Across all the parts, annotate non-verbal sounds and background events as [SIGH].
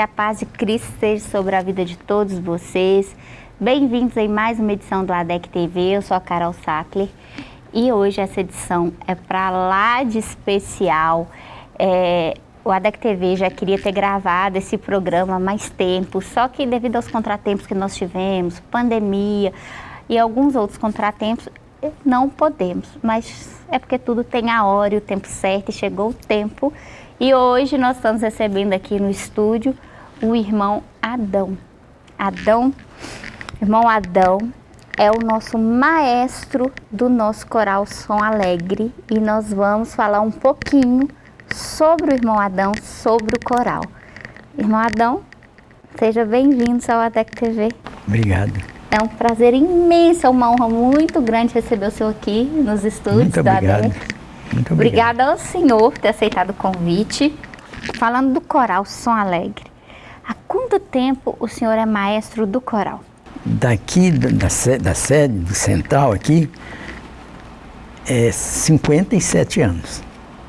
que a paz de Cristo esteja sobre a vida de todos vocês. Bem-vindos em mais uma edição do ADEC TV, eu sou a Carol Sackler e hoje essa edição é para lá de especial. É, o ADEC TV já queria ter gravado esse programa há mais tempo, só que devido aos contratempos que nós tivemos, pandemia e alguns outros contratempos, não podemos, mas é porque tudo tem a hora e o tempo certo e chegou o tempo. E hoje nós estamos recebendo aqui no estúdio o irmão Adão. Adão, irmão Adão é o nosso maestro do nosso coral Som Alegre e nós vamos falar um pouquinho sobre o irmão Adão, sobre o coral. Irmão Adão, seja bem-vindo ao ATEC TV. Obrigado. É um prazer imenso, é uma honra muito grande receber o senhor aqui nos estúdios muito da obrigado. ADEC. Muito obrigado. Obrigada ao senhor por ter aceitado o convite. Falando do coral Som Alegre, há quanto tempo o senhor é maestro do coral? Daqui da, da, se- da sede do Central aqui, é 57 anos.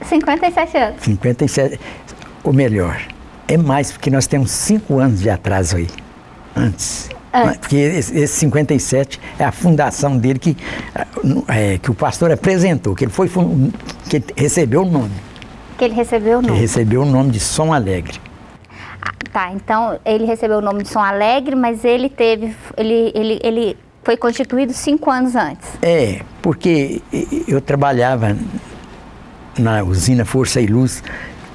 57 anos. 57, ou melhor, é mais, porque nós temos 5 anos de atraso aí, antes. Antes. Porque esse, esse 57 é a fundação dele que, no- é, que o pastor apresentou, que ele foi que ele recebeu o nome. Que ele recebeu o Que nome. recebeu o nome de Som Alegre. Ah, tá, então ele recebeu o nome de Som Alegre, mas ele teve. Ele, ele, ele foi constituído cinco anos antes. É, porque eu trabalhava na usina Força e Luz,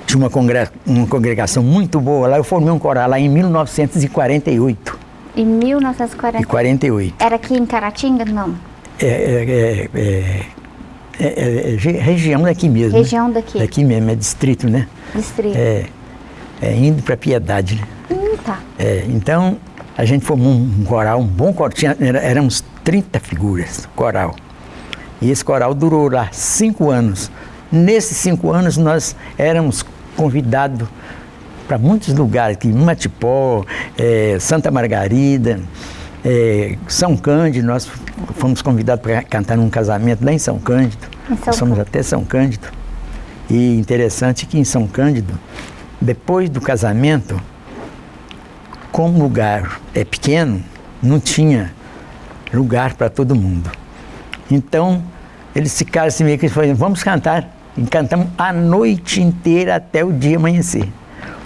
tinha uma, congre- uma congregação muito boa lá, eu formei um coral lá em 1948. Em 1940. E 48. Era aqui em Caratinga? Não. É, é, é, é, é, é, região daqui mesmo. né? Região daqui. Daqui mesmo, é distrito, né? Distrito. É, é indo para Piedade, né? Hum, tá. É, então, a gente formou um coral, um bom coral, tinha, era, éramos 30 figuras, coral. E esse coral durou lá cinco anos. Nesses cinco anos, nós éramos convidados para muitos lugares, aqui, Matipó, é, Santa Margarida, é, São Cândido, nós fomos convidados para cantar num casamento lá em São Cândido. Em São nós fomos Cândido. até São Cândido. E interessante que em São Cândido, depois do casamento, como o lugar é pequeno, não tinha lugar para todo mundo. Então, eles ficaram assim meio que falaram, vamos cantar. E cantamos a noite inteira até o dia amanhecer.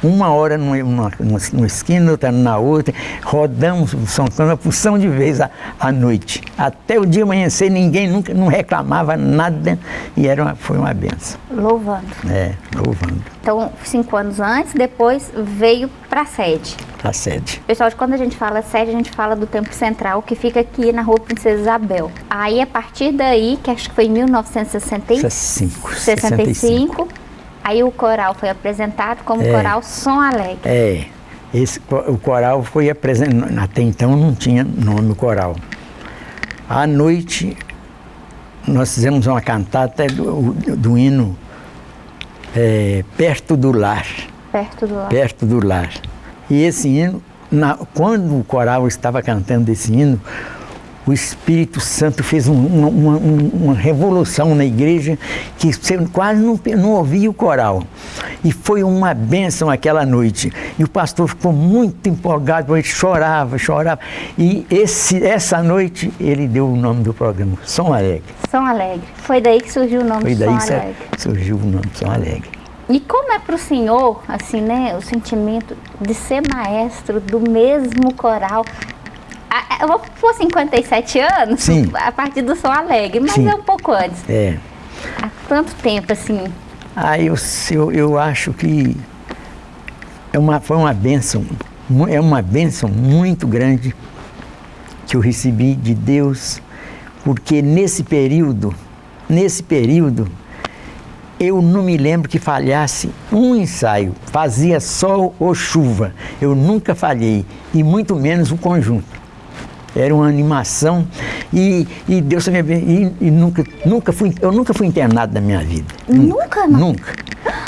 Uma hora numa, numa, numa esquina, outra na outra, rodamos o São Paulo uma porção de vezes à, à noite. Até o dia amanhecer, ninguém nunca não reclamava nada e era uma, foi uma benção. Louvando. É, louvando Então, cinco anos antes, depois veio para a sede. a sede. Pessoal, quando a gente fala sede, a gente fala do Templo Central, que fica aqui na rua Princesa Isabel. Aí, a partir daí, que acho que foi em 1965, 65. Aí o coral foi apresentado como É. Coral Som Alegre. É, esse, o coral foi apresentado, até então não tinha nome coral. À noite, nós fizemos uma cantata do, do hino é, Perto do Lar, Perto do lado. Perto do Lar. E esse hino, na- quando o coral estava cantando esse hino, o Espírito Santo fez um- uma, uma- um- uma revolução na igreja que você quase não, não ouvia o coral. E foi uma bênção aquela noite. E o pastor ficou muito empolgado, ele chorava, chorava. E esse, essa noite ele deu o nome do programa, Som Alegre. Som Alegre. Foi daí que surgiu o nome Foi de daí que Alegre. surgiu o nome Som Alegre. E como é para o senhor, assim, né, o sentimento de ser maestro do mesmo coral? Eu vou por 57 anos, Sim. a partir do Som Alegre, mas Sim. é um pouco antes. É. Há tanto tempo, assim. Ah, eu, eu, eu acho que é uma, foi uma bênção, é uma bênção muito grande que eu recebi de Deus, porque nesse período, nesse período, eu não me lembro que falhasse um ensaio, fazia sol ou chuva, eu nunca falhei, e muito menos o conjunto. Era uma animação e, e Deus me e, e nunca, nunca fui, eu nunca fui internado na minha vida. Nunca, não? Nunca,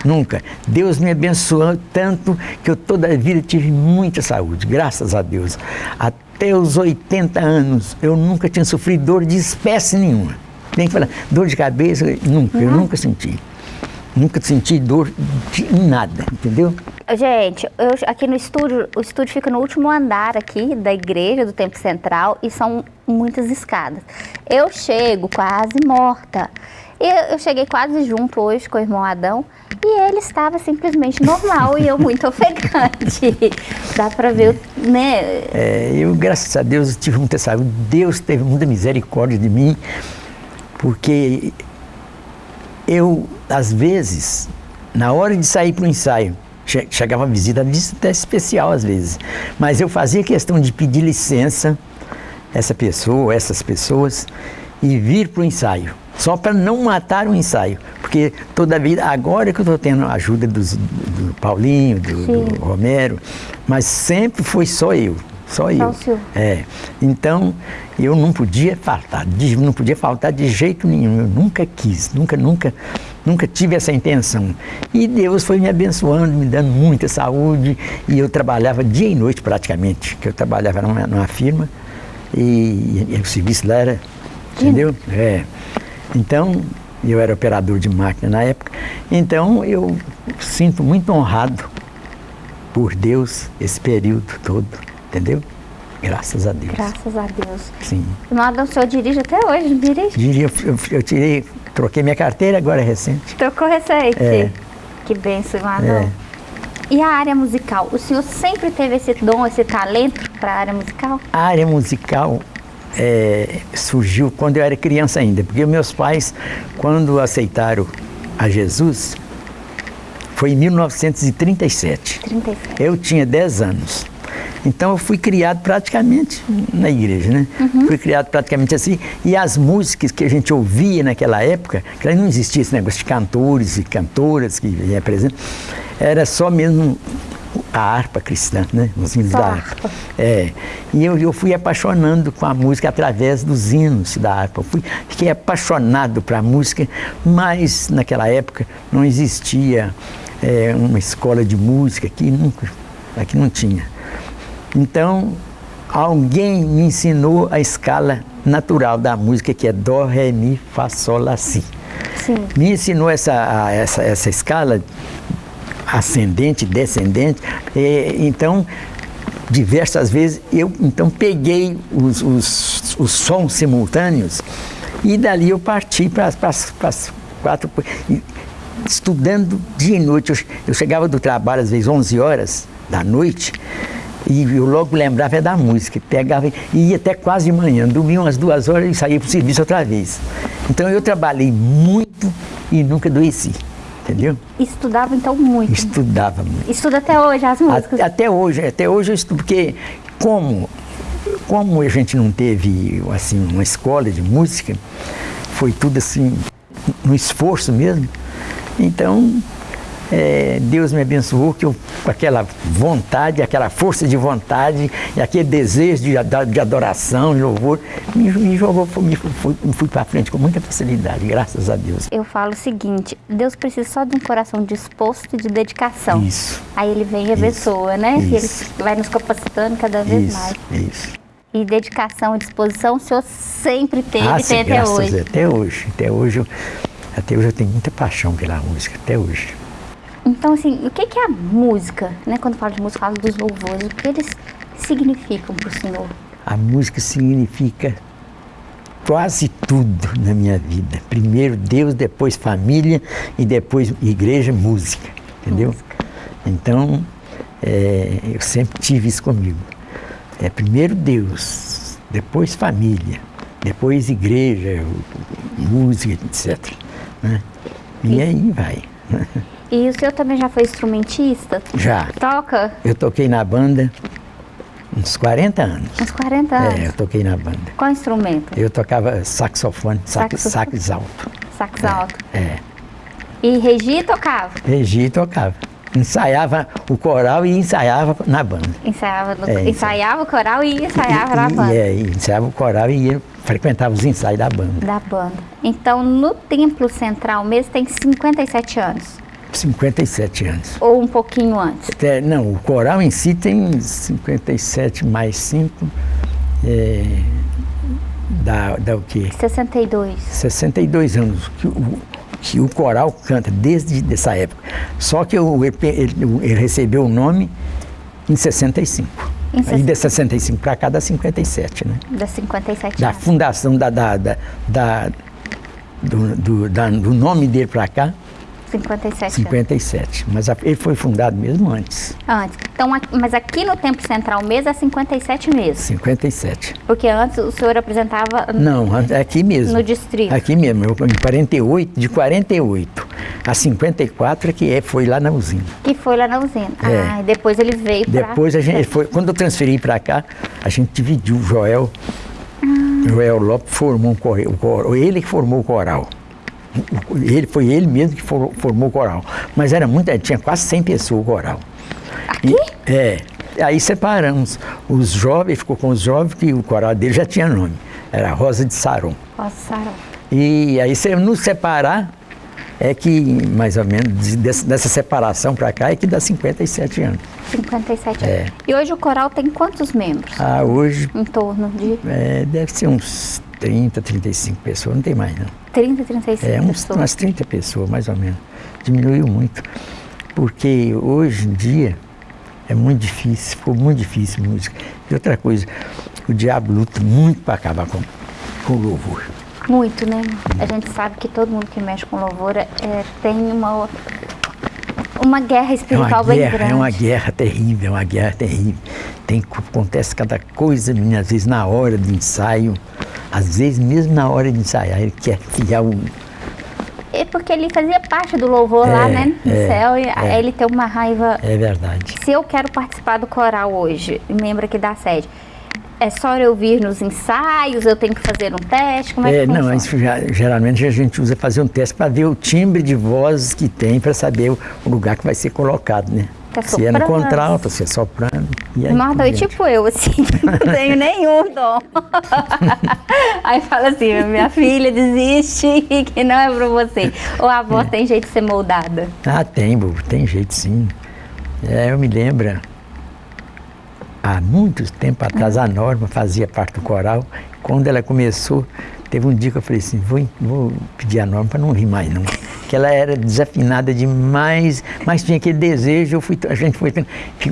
nunca. Deus me abençoou tanto que eu toda a vida tive muita saúde, graças a Deus. Até os 80 anos eu nunca tinha sofrido dor de espécie nenhuma. Tem que falar, dor de cabeça, nunca, eu nunca senti. Nunca senti dor de em nada, entendeu? Gente, eu, aqui no estúdio, o estúdio fica no último andar aqui da igreja do Templo Central e são muitas escadas. Eu chego quase morta. E eu cheguei quase junto hoje com o irmão Adão e ele estava simplesmente normal e eu muito [LAUGHS] ofegante. Dá para ver, né? É, eu, graças a Deus, tive muita saúde. Deus teve muita misericórdia de mim, porque eu, às vezes, na hora de sair para o ensaio, chegava a visita, visita até especial às vezes, mas eu fazia questão de pedir licença essa pessoa, essas pessoas, e vir para o ensaio só para não matar o ensaio. Porque toda vida, agora que eu estou tendo a ajuda dos, do Paulinho, do, do, Romero, mas sempre foi só eu. Só eu. É. Então, eu não podia faltar, não podia faltar de jeito nenhum. Eu nunca quis, nunca, nunca, nunca tive essa intenção. E Deus foi me abençoando, me dando muita saúde. E eu trabalhava dia e noite praticamente, que eu trabalhava numa, numa firma e, e, o serviço lá era, entendeu? É. Então, eu era operador de máquina na época, então eu sinto muito honrado por Deus esse período todo, entendeu? Graças a Deus. Graças a Deus. Sim. Nada, o senhor dirige até hoje, não dirige? Dirige, eu, eu, tirei, troquei minha carteira, agora é recente. Trocou recente? É. Que benção, Madão. É. E a área musical? O senhor sempre teve esse dom, esse talento para a área musical? A área musical é, surgiu quando eu era criança ainda, porque meus pais, quando aceitaram a Jesus, foi em 1937. 37. Eu tinha 10 anos. Então eu fui criado praticamente na igreja, né? Uhum. Fui criado praticamente assim. E as músicas que a gente ouvia naquela época, que não existia esse negócio de cantores e cantoras que representam, era só mesmo a harpa cristã, né? Os hinos Só da harpa. É. E eu, eu fui apaixonando com a música através dos hinos da harpa. Eu fui, fiquei apaixonado para a música, mas naquela época não existia é, uma escola de música aqui, nunca, aqui não tinha. Então, alguém me ensinou a escala natural da música, que é Dó, Ré, Mi, Fá, Sol, Lá, Si. Sim. Me ensinou essa, essa, essa escala ascendente, descendente. Então, diversas vezes eu então peguei os, os, os sons simultâneos e dali eu parti para as quatro. Estudando dia e noite. Eu, eu chegava do trabalho às vezes 11 horas da noite e eu logo lembrava da música, pegava e ia até quase de manhã, dormia umas duas horas e saía para o serviço outra vez. Então eu trabalhei muito e nunca adoeci. Entendeu? Estudava então muito? Estudava muito. Estuda até hoje as músicas? Até hoje, até hoje eu estudo, porque como, como a gente não teve assim, uma escola de música, foi tudo assim, no esforço mesmo, então é, Deus me abençoou que eu, com aquela vontade, aquela força de vontade e aquele desejo de, de adoração, de louvor, me, me jogou, me, fui, fui para frente com muita facilidade, graças a Deus. Eu falo o seguinte, Deus precisa só de um coração disposto e de dedicação. Isso. Aí ele vem e abençoa, né? Isso. E ele vai nos capacitando cada vez isso, mais. Isso. E dedicação e disposição o senhor sempre teve ah, e tem até hoje. Até hoje. Até hoje, até hoje eu tenho muita paixão pela música, até hoje. Então, assim, o que, que é a música, né? Quando fala de música, fala dos louvores, o que eles significam para o senhor? A música significa quase tudo na minha vida. Primeiro Deus, depois família e depois igreja, música, entendeu? Música. Então, é, eu sempre tive isso comigo. É primeiro Deus, depois família, depois igreja, música, etc. Né? E aí vai. [LAUGHS] E o senhor também já foi instrumentista? Já. Toca? Eu toquei na banda uns 40 anos. Uns 40 anos? É, eu toquei na banda. Qual instrumento? Eu tocava saxofone, sax, sax alto. Sax alto. É. E Regi tocava? Regi tocava. Ensaiava o coral e ensaiava na banda. Ensaiava, no, é, ensaiava o coral e ensaiava e, na banda. É, ensaiava o coral e ia, frequentava os ensaios da banda. Da banda. Então, no Templo Central mesmo tem 57 anos. 57 anos. Ou um pouquinho antes? É, não, o coral em si tem 57 mais 5. É, dá, dá o quê? 62. 62 anos. O, que o coral canta desde essa época. Só que o, ele, ele, ele recebeu o nome em 65. Em Aí de 65 para cá dá 57, né? Da 57 Da anos. fundação da, da, da, da- do, do, da- do nome dele para cá, 57 anos. 57. Mas a- ele foi fundado mesmo antes, Antes. Então, mas aqui no Tempo Central mesmo é 57 mesmo. 57. Porque antes o senhor apresentava Não, é aqui mesmo. no distrito. Aqui mesmo, eu, em 48, de 48 a 54 é que é, foi lá na usina. Que foi lá na usina. É. Ah, depois ele veio pra... Depois a gente foi, quando eu transferi para cá, a gente dividiu o Joel. Ah. Joel Lopes formou um coral, ele que formou o coral. Ele foi ele mesmo que for- formou o coral. Mas era muita, tinha quase 100 pessoas o coral. Aqui? E- é. Aí separamos. Os jovens, ficou com os jovens, que o coral dele já tinha nome. Era Rosa de Saron. Passaram. E aí, se nos separar, é que, mais ou menos, de- dessa, dessa separação para cá, é que dá 57 anos. 57 É. anos. E hoje o coral tem quantos membros? Ah, hoje Em torno de é, deve ser uns 30, 35 pessoas, não tem mais não. 30, 35 É, uns, pessoas. umas 30 pessoas, mais ou menos. Diminuiu muito. Porque hoje em dia é muito difícil, ficou muito difícil música. E outra coisa, o diabo luta muito para acabar com, com o louvor. Muito, né? A gente sabe que todo mundo que mexe com louvor é, tem uma, uma guerra É uma espiritual bem guerra, grande. é uma guerra terrível, é uma guerra terrível. Tem, acontece cada coisa, às vezes na hora de ensaio, às vezes mesmo na hora de ensaiar, ele quer criar um. É porque ele fazia parte do louvor lá, É, né? No é, céu. E é. ele tem uma raiva. É verdade. Se eu quero participar do coral hoje, membro aqui da sede, é só eu vir nos ensaios, eu tenho que fazer um teste? Como é, É, que não, funciona? isso já- geralmente a gente usa fazer um teste para ver o timbre de voz que tem, para saber o lugar que vai ser colocado, né? É se é no contralto, se é soprano. E aí, é tipo eu, assim, [LAUGHS] não tenho nenhum dom. [LAUGHS] Aí fala assim, minha filha, desiste, [LAUGHS] que não é pra você. Ou a voz tem jeito de ser moldada. Ah, tem, bobo, tem jeito sim. É, eu me lembro, há muito tempo atrás, a Norma fazia parte do coral. Quando ela começou, teve um dia que eu falei assim, vou, vou pedir a Norma para não rir mais não. Que ela era desafinada demais, mas tinha aquele desejo, eu fui, a gente foi,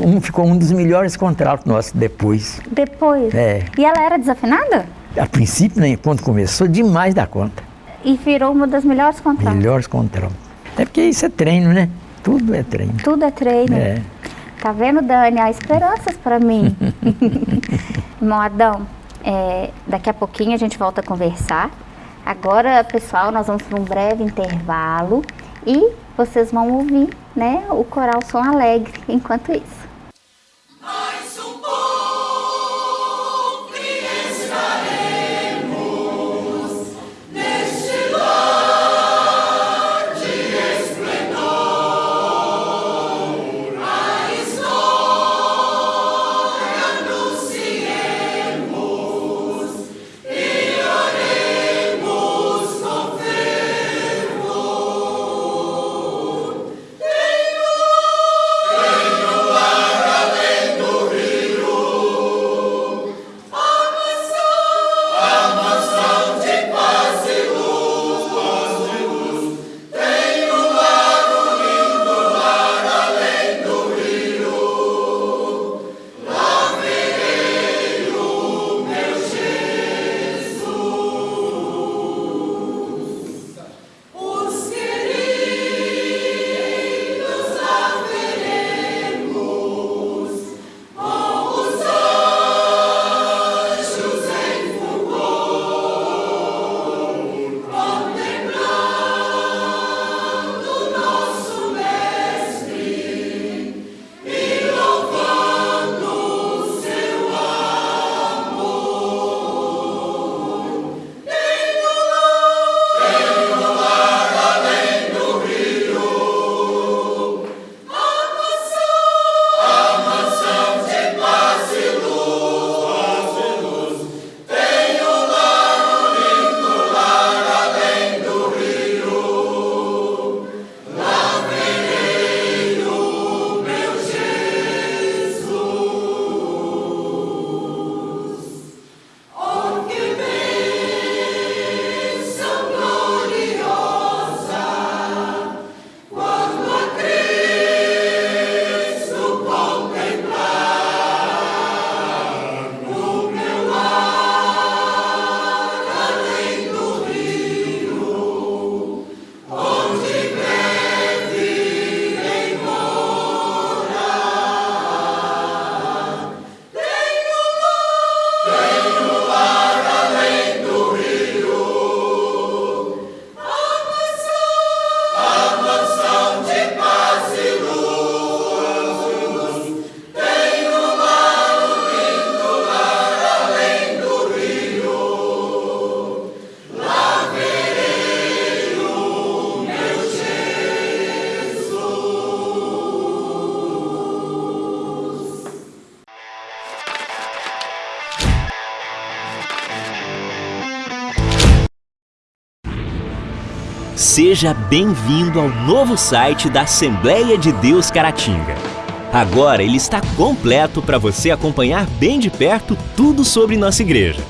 um, ficou um dos melhores contratos nossos depois. Depois. É. E ela era desafinada? A princípio, né, quando começou, demais da conta. E virou uma das melhores contratos. Melhores contratos. É porque isso é treino, né? Tudo é treino. Tudo é treino. É. Tá vendo, Dani? Há esperanças pra mim. [LAUGHS] Irmão Adão, é, daqui a pouquinho a gente volta a conversar. Agora, pessoal, nós vamos para um breve intervalo e vocês vão ouvir né, o coral Som Alegre [LAUGHS] enquanto isso. Seja bem-vindo ao novo site da Assembleia de Deus Caratinga. Agora ele está completo para você acompanhar bem de perto tudo sobre nossa igreja.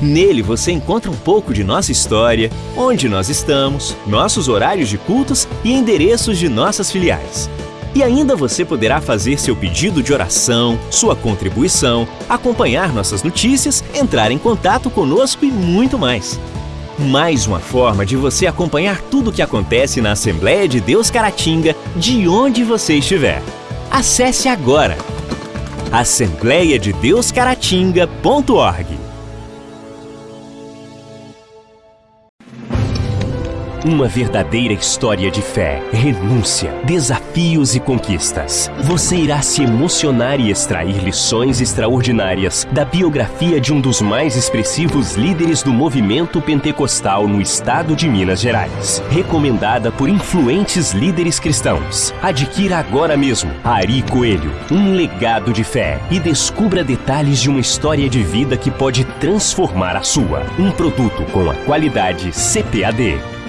Nele você encontra um pouco de nossa história, onde nós estamos, nossos horários de cultos e endereços de nossas filiais. E ainda você poderá fazer seu pedido de oração, sua contribuição, acompanhar nossas notícias, entrar em contato conosco e muito mais. Mais uma forma de você acompanhar tudo o que acontece na Assembleia de Deus Caratinga, de onde você estiver. Acesse agora assembleiadedeuscaratinga.org. Uma verdadeira história de fé, renúncia, desafios e conquistas. Você irá se emocionar e extrair lições extraordinárias da biografia de um dos mais expressivos líderes do movimento pentecostal no estado de Minas Gerais. Recomendada por influentes líderes cristãos. Adquira agora mesmo Ari Coelho, um legado de fé e descubra detalhes de uma história de vida que pode transformar a sua. Um produto com a qualidade CPAD.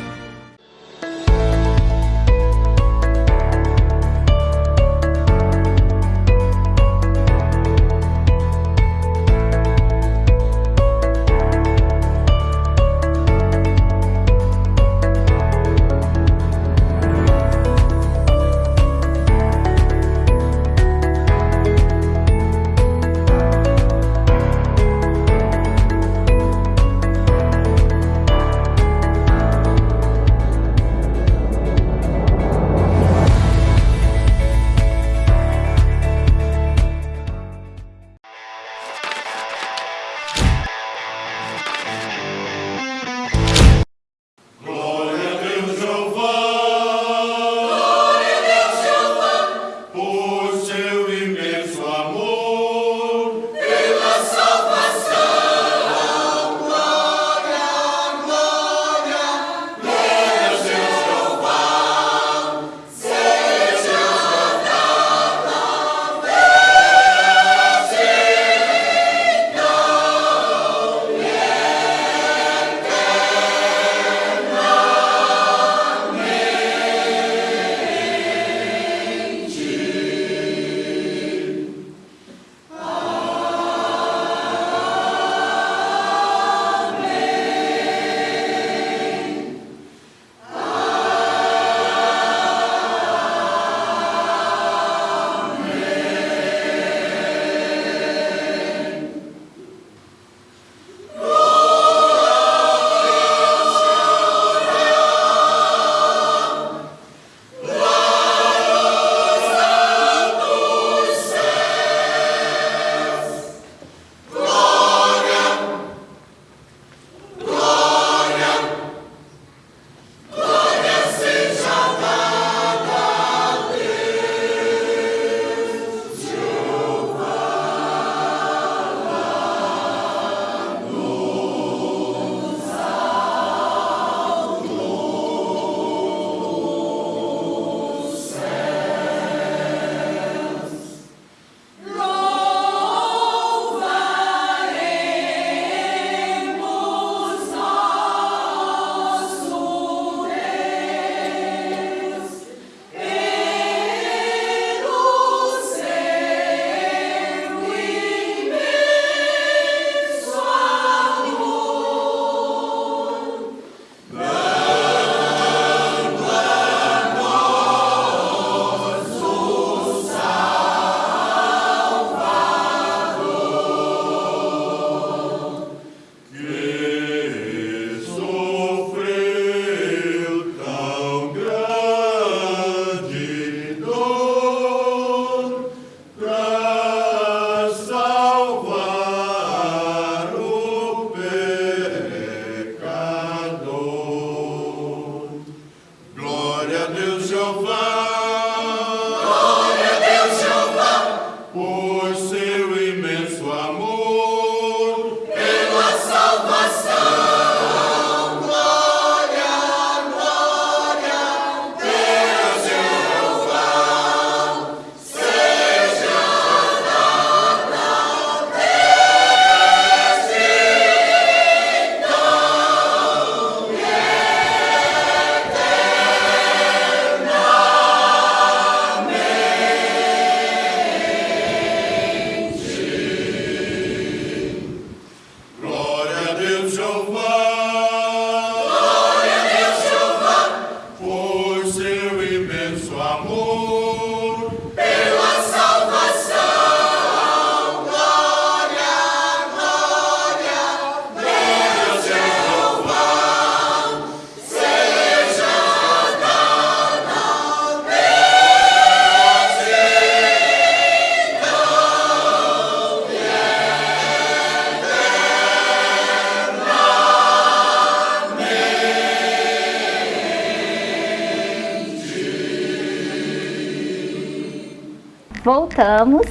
Voltamos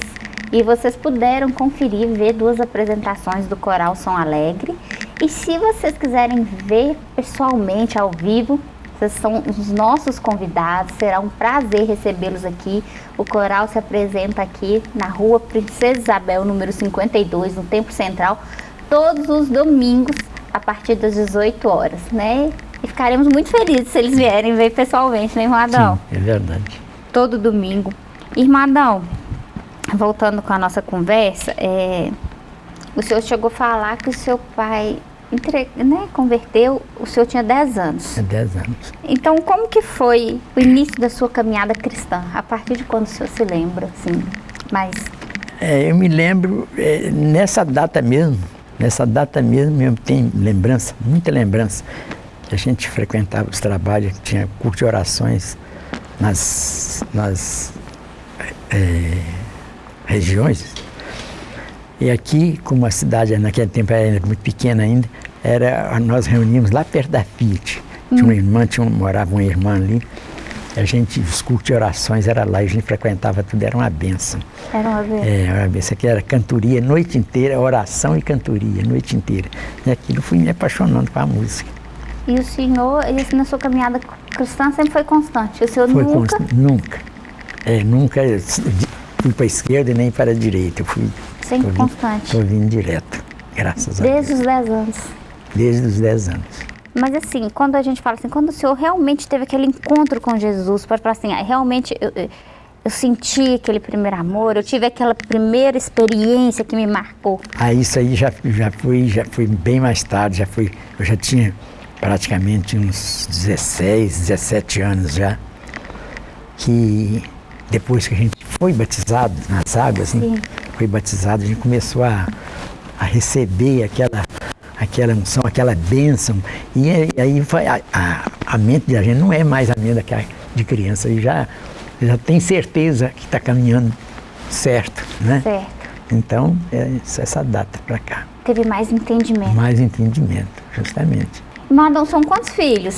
e vocês puderam conferir, ver duas apresentações do Coral Som Alegre. E se vocês quiserem ver pessoalmente, ao vivo, vocês são os nossos convidados, será um prazer recebê-los aqui. O coral se apresenta aqui na rua Princesa Isabel, número 52, no Tempo Central, todos os domingos, a partir das 18 horas, né? E ficaremos muito felizes se eles vierem ver pessoalmente, né, irmão Adão? Sim, é verdade. todo domingo. Irmãdão, voltando com a nossa conversa, é, o senhor chegou a falar que o seu pai entre- né, converteu, o senhor tinha 10 anos. É 10 anos. Então, como que foi o início da sua caminhada cristã? A partir de quando o senhor se lembra, assim, mas É, eu me lembro, é, nessa data mesmo, nessa data mesmo, eu tenho lembrança, muita lembrança, que a gente frequentava os trabalhos, tinha curso de orações nas, nas é, regiões. E aqui, como a cidade naquele tempo era muito pequena ainda, era, nós reuníamos lá perto da Fiat. Tinha uma irmã, tinha um, morava uma irmã ali. A gente, os cultos de orações era lá, a gente frequentava tudo, era uma benção. era uma vez? É, era uma benção, aqui era cantoria noite inteira, oração e cantoria noite inteira. E aquilo fui me apaixonando com a música. E o senhor, esse, na sua caminhada cristã, sempre foi constante? O senhor Foi nunca... const- Nunca. É, nunca fui para a esquerda e nem para a direita. Eu fui Sempre tô constante. Tô vindo direto, graças a Desde Deus. os 10 anos. Desde os 10 anos. Mas assim, quando a gente fala assim, quando o senhor realmente teve aquele encontro com Jesus, para falar assim, ah, realmente eu, eu- senti aquele primeiro amor, eu tive aquela primeira experiência que me marcou. Ah, isso aí já, já foi já foi bem mais tarde, já foi, eu já tinha praticamente uns 16, 17 anos já, que depois que a gente foi batizado nas águas, né, foi batizado, a gente começou a, a receber aquela, aquela unção, aquela bênção, e aí- foi a, a, a mente da gente não é mais a mente daquela de criança, e já, já tem certeza que está caminhando certo, né? Certo. Então, é essa data para cá. Teve mais entendimento. Mais entendimento, justamente. Madam, são quantos filhos?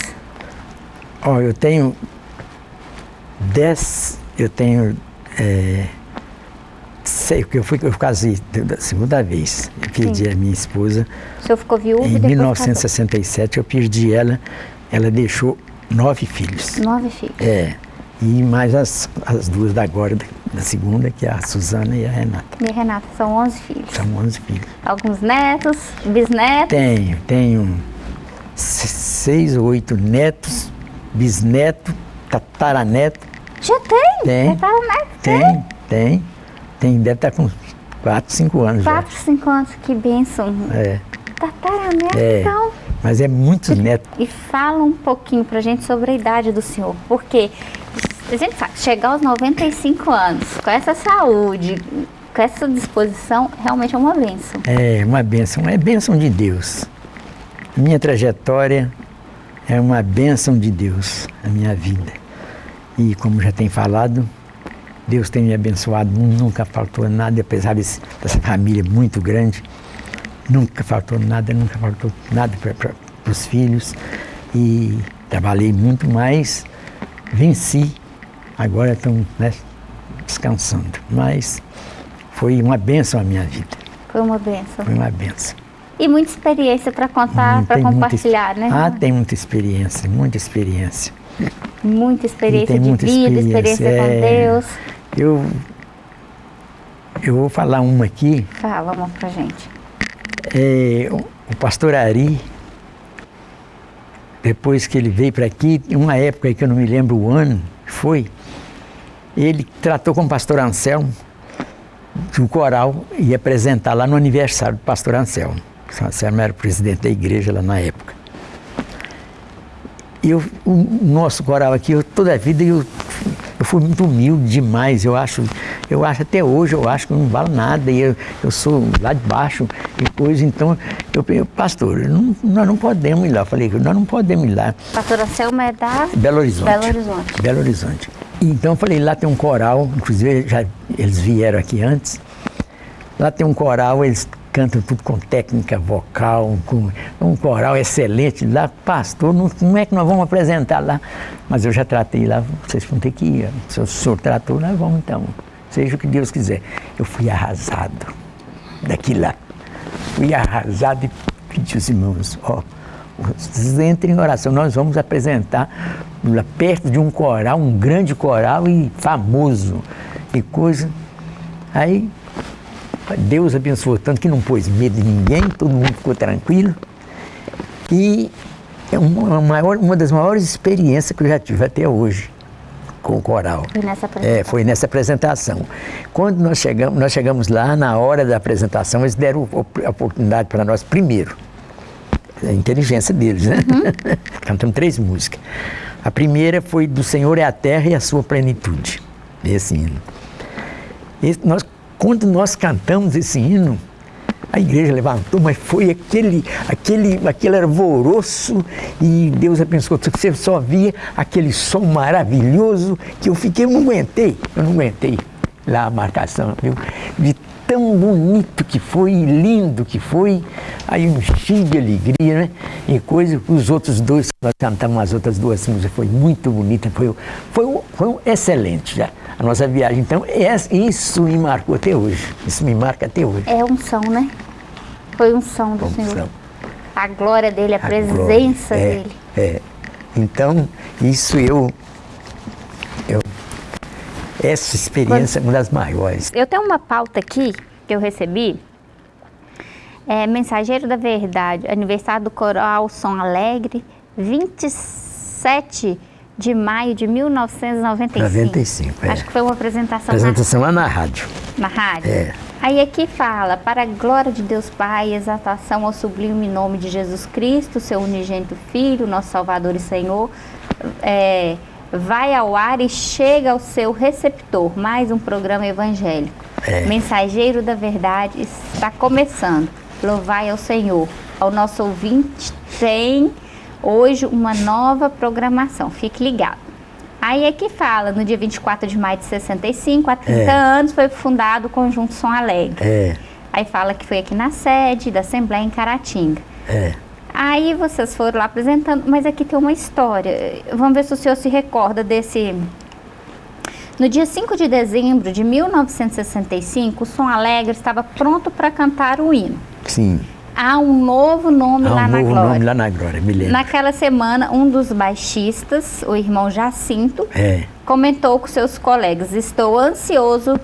Ó, eu tenho dez, eu tenho, é, sei, porque eu fui, eu casei da segunda vez. Eu perdi a minha esposa O senhor ficou viúvo em depois 1967, eu perdi ela, ela deixou nove filhos. casou. Nove filhos. É, e mais as, as duas da agora, da, da segunda, que é a Suzana e a Renata. E Renata, são 11 filhos. São onze filhos. Alguns netos, bisnetos. Tenho, tenho se- seis ou oito netos, bisneto, tataraneto. Já tem? Tem. Tá, né? Tem, tem. Tem, deve estar com quatro, cinco anos Quatro, cinco anos, que bênção. É, Tataraneto, é. então. Mas é muitos netos. E fala um pouquinho pra gente sobre a idade do senhor, porque a gente sabe, chegar aos 95 anos, com essa saúde, com essa disposição, realmente é uma bênção. É uma bênção, é bênção de Deus. Minha trajetória é uma bênção de Deus, a minha vida. E como já tem falado, Deus tem me abençoado, nunca faltou nada, apesar desse- dessa família muito grande, nunca faltou nada, nunca faltou nada para os filhos. E trabalhei muito mais, venci. Agora estão né, descansando. Mas foi uma bênção a minha vida, Foi uma bênção. foi uma bênção. E muita experiência para contar, Hum, para muita compartilhar, ex- né? Ah, tem muita experiência, muita experiência. Muita experiência de muita vida, experiência com é. Deus. Eu, eu vou falar uma aqui. Fala, amor, pra gente. É, o, pastor Ari, depois que ele veio para aqui, uma época que eu não me lembro o ano, que foi, ele tratou com o pastor Anselmo, que o coral ia apresentar lá no aniversário do pastor Anselmo. O pastor Anselmo era o presidente da igreja lá na época. E eu, o nosso coral aqui, eu, toda a vida eu, eu fui muito humilde demais. Eu acho, eu acho até hoje, eu acho que eu não valo nada. E eu, eu sou lá de baixo e coisa. Então, eu falei, pastor, não, nós não podemos ir lá. Eu falei, nós não podemos ir lá. Pastora Selma é da Belo Horizonte. Belo Horizonte. Belo Horizonte. Então eu falei, lá tem um coral, inclusive já, eles vieram aqui antes. Lá tem um coral, eles cantam tudo com técnica vocal, com um coral excelente. Lá, pastor, não, como é que nós vamos apresentar lá? Mas eu já tratei lá, vocês vão ter que ir. Se o senhor tratou, nós vamos então. Seja o que Deus quiser. Eu fui arrasado daqui lá. Fui arrasado e pedi aos irmãos, ó, vocês entrem em oração, nós vamos apresentar lá perto de um coral, um grande coral e famoso e coisa. Aí Deus abençoou tanto que não pôs medo de ninguém, todo mundo ficou tranquilo. E é uma, maior, uma das maiores experiências que eu já tive até hoje com o coral. Foi nessa apresentação. É, foi nessa apresentação. Quando nós chegamos, nós chegamos lá, na hora da apresentação, eles deram a oportunidade para nós primeiro. A inteligência deles, né? Uhum. [LAUGHS] Cantamos três músicas. A primeira foi Do Senhor é a Terra e a Sua Plenitude. Esse hino. Esse, nós quando nós cantamos esse hino, a igreja levantou, mas foi aquele, aquele, aquele alvoroço e Deus abençoou. Você só via aquele som maravilhoso que eu fiquei, eu não aguentei, eu não aguentei lá a marcação, viu? De tão bonito que foi, lindo que foi, aí um cheio de alegria, né? E coisa, os outros dois, nós cantamos as outras duas músicas, foi muito bonita, foi, foi, foi excelente já a nossa viagem. Então, isso me marcou até hoje. Isso me marca até hoje. É um som, né? Foi um som do Unção. Senhor. A glória dele, a, presença glória. É, dele. É. Então, isso eu. Essa experiência é uma das maiores. Eu tenho uma pauta aqui que eu recebi. É Mensageiro da Verdade, aniversário do Coral Som Alegre, 27 de maio de 1995. 95, é. Acho que foi uma apresentação, Apresentação lá na rádio. na, na rádio. É. Aí aqui fala, para a glória de Deus Pai, exaltação ao sublime nome de Jesus Cristo, seu unigênito Filho, nosso Salvador e Senhor, é, vai ao ar e chega ao seu receptor, mais um programa evangélico. É. Mensageiro da Verdade está começando. Louvai ao Senhor. Ao nosso ouvinte tem hoje uma nova programação. Fique ligado. Aí é que fala, no dia 24 de maio de 65, há 30 É. anos, foi fundado o Conjunto Som Alegre. É, Aí fala que foi aqui na sede da Assembleia em Caratinga. é. Aí vocês foram lá apresentando, mas aqui tem uma história. Vamos ver se o senhor se recorda desse. No dia 5 de dezembro de 1965, o Som Alegre estava pronto para cantar o hino. Sim. Há um novo nome Há lá um na novo Glória. nome lá na Glória, me lembro. Naquela semana, um dos baixistas, o irmão Jacinto, É, comentou com seus colegas: Estou ansioso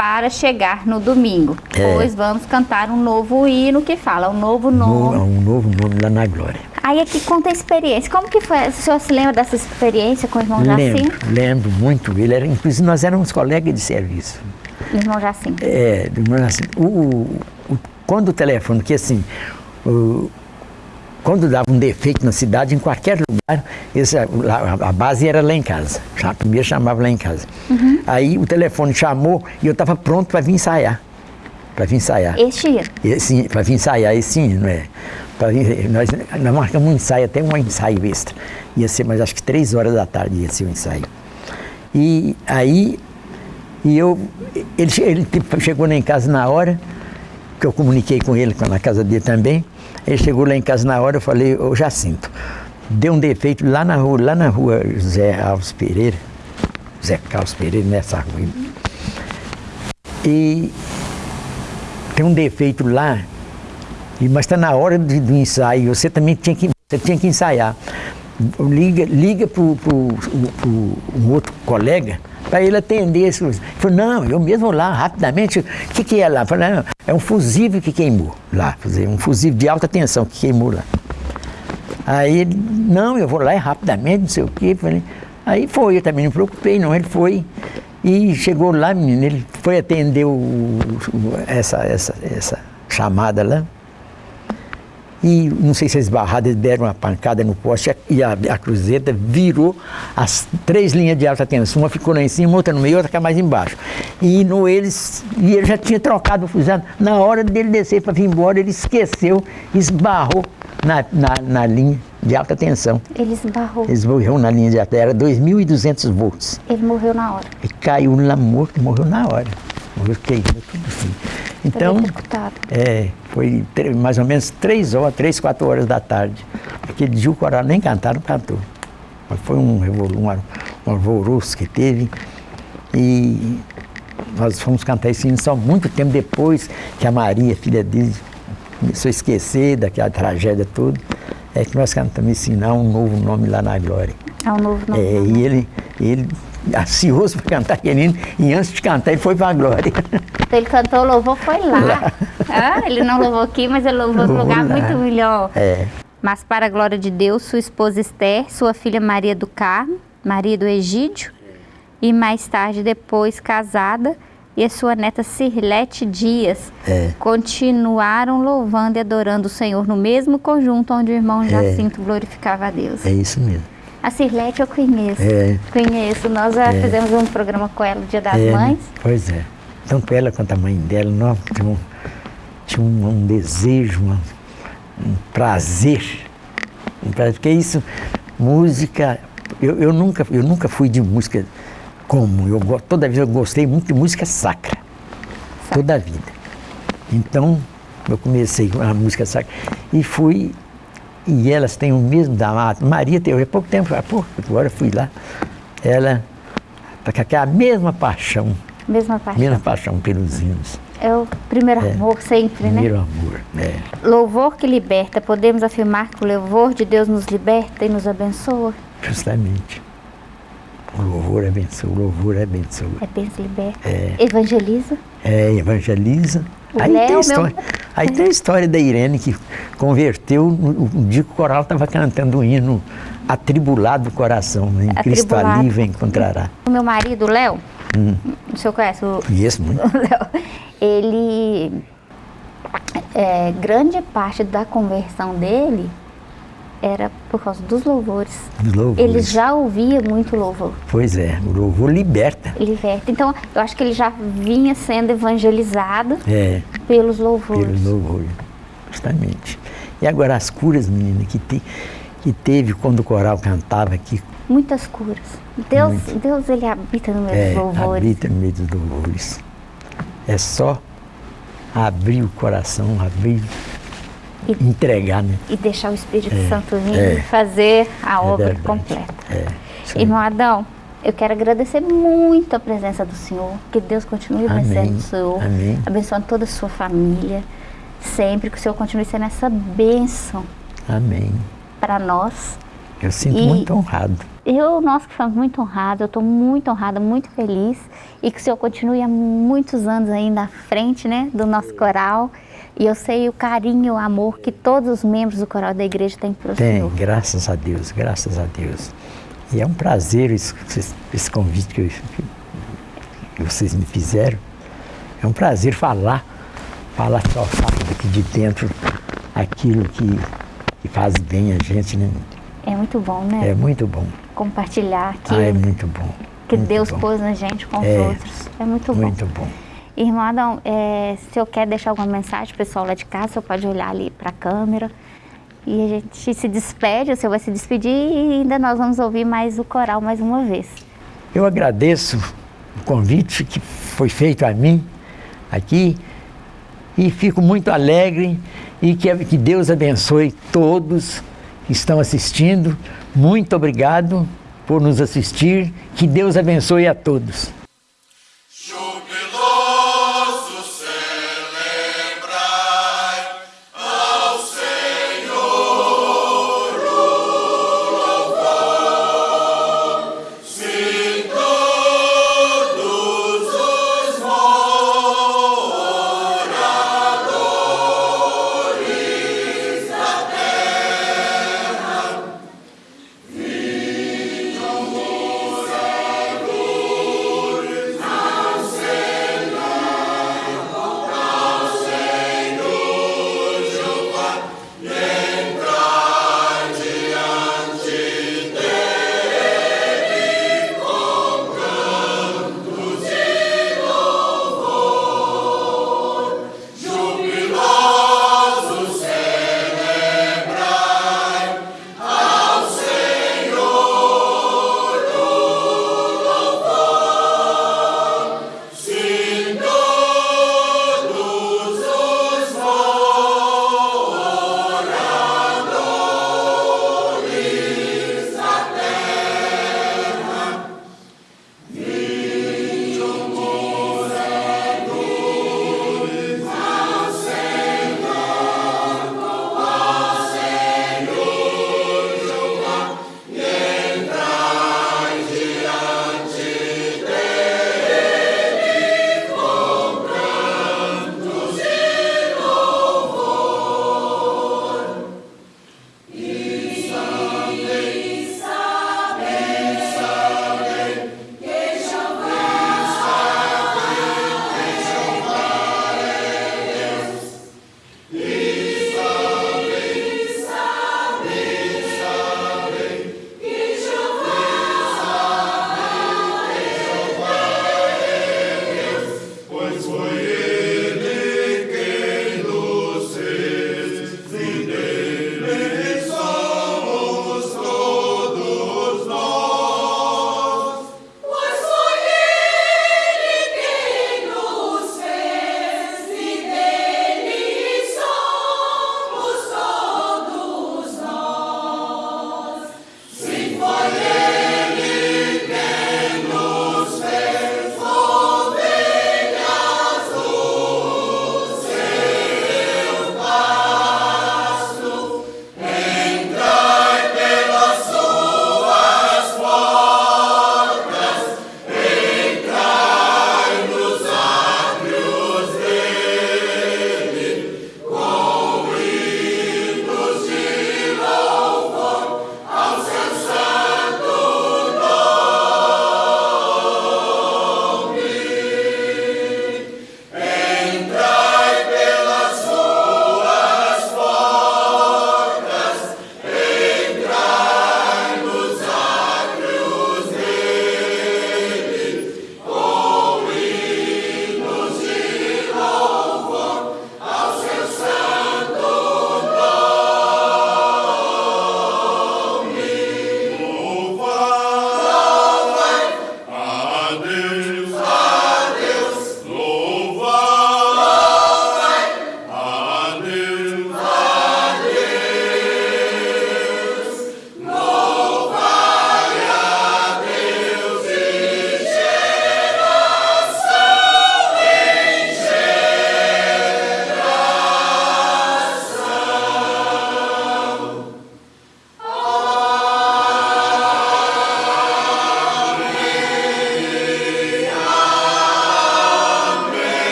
para chegar no domingo, É. pois vamos cantar um novo hino que fala um novo nome. no- um novo nome lá na Glória. Aí aqui conta a experiência. Como que foi? O senhor se lembra dessa experiência com o irmão Lembro, Jacinto? lembro muito. Ele era, inclusive, nós éramos colegas de serviço. Irmão Jacinto. É, do meu nascimento. O, o- o- quando o telefone, que assim, o- quando dava um defeito na cidade, em qualquer lugar, esse, a base era lá em casa. Já, primeiro chamava lá em casa. Aí o telefone chamou e eu estava pronto para vir ensaiar. Para vir ensaiar. Este. Esse, para vir ensaiar esse hino, é. Vir- nós, nós marcamos um ensaio, até um ensaio extra. Ia ser, mas acho que três horas da tarde ia ser o ensaio. E aí, e eu, ele, ele tipo, chegou lá em casa na hora, que eu comuniquei com ele, na casa dele também. Ele chegou lá em casa na hora, eu falei, ô Jacinto, deu um defeito lá na rua, lá na rua José Alves Pereira, Zé Carlos Pereira, nessa rua. E tem um defeito lá, mas está na hora de- do ensaio, você também tinha que, você tinha que ensaiar. Liga, liga para um outro colega para ele atender. Ele falou, não, eu mesmo lá rapidamente. O que, que é lá? Eu falei, não, é um fusível que queimou lá, um fusível de alta tensão que queimou lá. Aí ele, não, eu vou lá e rapidamente, não sei o quê. Falei, aí foi, eu também não me preocupei, não. Ele foi e chegou lá, menino, ele foi atender o, o- essa, essa, essa chamada lá. e não sei se eles barraram, eles deram uma pancada no poste e a, a cruzeta virou as três linhas de alta tensão, uma ficou lá em cima, outra no meio, outra mais embaixo. E no eles, e ele já tinha trocado o fuzilado. Na hora dele descer para vir embora, ele esqueceu, esbarrou na, na, na linha de alta tensão. Ele esbarrou. Ele esbarrou na linha de alta, era 2.200 volts. Ele morreu na hora. E caiu lá morto e morreu na hora. Morreu queimado, tudo assim. Então, é, foi mais ou menos três horas, três, quatro horas da tarde. Aquele dia o coral nem cantar, não cantou. Mas foi um, um, um alvoroço que teve. E nós fomos cantar esse hino só muito tempo depois que a Maria, filha dele, começou a esquecer daquela tragédia toda. É que nós cantamos há um novo nome lá na Glória. É um novo nome. É, e ele, ele ansioso [LAUGHS] para cantar aquele hino, e antes de cantar ele foi para a Glória. Então ele cantou, louvou, foi lá. [LAUGHS] Ah, ele não louvou aqui, mas ele louvou num Louvou lugar lá. muito melhor. É. Mas para a glória de Deus, sua esposa Esther, sua filha Maria do Carmo, Maria do Egídio, e mais tarde, depois casada, e a sua neta Cirlete Dias, É. continuaram louvando e adorando o Senhor no mesmo conjunto onde o irmão Jacinto glorificava a Deus. É isso mesmo. A Cirlete eu conheço. É. Conheço. Nós já fizemos um programa com ela no Dia das É, Mães. Pois é. Tanto ela quanto a mãe dela, um, tinha um, um desejo, uma- um prazer. Um prazer, porque isso, música, eu, eu, nunca, eu nunca fui de música como, eu, toda vida eu gostei muito de música sacra, toda a vida. Então, eu comecei com a música sacra e fui, e elas têm o mesmo da Ma- Maria teve há pouco tempo, há pouco, agora eu fui lá, ela está com aquela mesma paixão, Mesma parte. mesma paixão pelos hinos, É o primeiro amor sempre, né? primeiro amor. né? Louvor que liberta. Podemos afirmar que o louvor de Deus nos liberta e nos abençoa? Justamente. O louvor abençoa, o louvor abençoa. É benção liberta. É. Evangeliza. É, evangeliza. O Aí Léo, tem, a meu- história, aí tem a história da Irene que converteu no dia que o coral estava cantando o hino Atribulado o Coração. Em Cristo Atribulado. ali encontrará. O meu marido, o Léo, Hum. o senhor conhece o, Conheço muito. [LAUGHS] o Léo? Ele, é, grande parte da conversão dele era por causa dos louvores. Dos louvores. Ele já ouvia muito louvor. Pois é, o louvor liberta. Liberta. Então, eu acho que ele já vinha sendo evangelizado É, pelos louvores. pelo louvor. Justamente. E agora as curas, menina, que, te, que teve quando o coral cantava aqui, Muitas curas. Deus, Deus ele habita no meio é, dos louvores. habita no meio dos louvores. É só abrir o coração, abrir, E- entregar, né? E deixar o Espírito É, Santo vir é. fazer a É obra verdade. completa. É. Irmão Adão, eu quero agradecer muito a presença do Senhor. Que Deus continue abençoando o Senhor. Amém. Abençoando toda a sua família. Sempre que o Senhor continue sendo essa bênção Amém. para nós. Eu sinto E- muito honrado. Eu, nós que estamos muito honrados, eu estou muito honrada, muito feliz e que o Senhor continue há muitos anos ainda à frente né, do nosso coral. E eu sei o carinho e o amor que todos os membros do coral da igreja têm pelo Tem, Senhor. graças a Deus, graças a Deus. E é um prazer esse, esse- convite que, eu- que vocês me fizeram. É um prazer falar, falar daqui de dentro aquilo que, que faz bem a gente, né? É muito bom, né? É muito bom. Compartilhar Ah, é aquilo muito bom. que muito Deus bom. pôs na gente com os É, outros. É muito bom. Muito bom. Irmão Adão, é, se eu quer deixar alguma mensagem pro pessoal lá de casa, você pode olhar ali para a câmera. E a gente se despede, o senhor vai se despedir e ainda nós vamos ouvir mais o coral mais uma vez. Eu agradeço o convite que foi feito a mim aqui e fico muito alegre e que, que Deus abençoe todos que estão assistindo. Muito obrigado por nos assistir. Que Deus abençoe a todos.